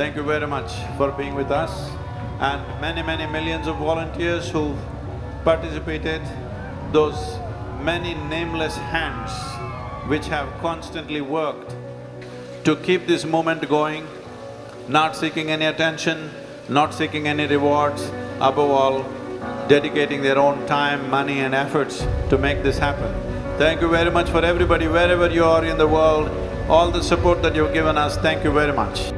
Thank you very much for being with us and many, many millions of volunteers who participated, those many nameless hands which have constantly worked to keep this movement going, not seeking any attention, not seeking any rewards, above all, dedicating their own time, money and efforts to make this happen. Thank you very much for everybody, wherever you are in the world, all the support that you've given us, thank you very much.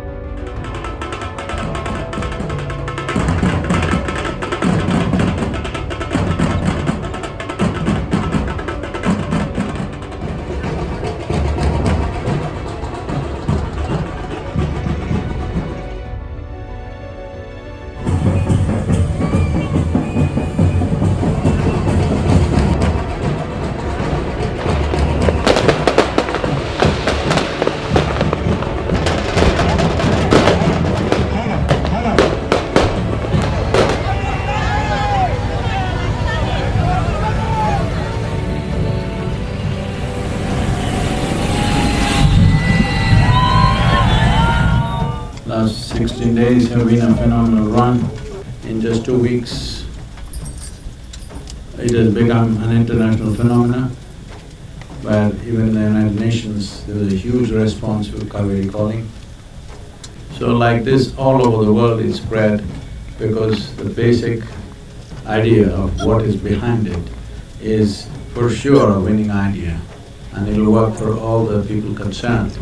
Last sixteen days have been a phenomenal run. In just two weeks, it has become an international phenomenon, where even the United Nations, there was a huge response to Cauvery Calling. So like this, all over the world it spread because the basic idea of what is behind it is for sure a winning idea and it'll work for all the people concerned.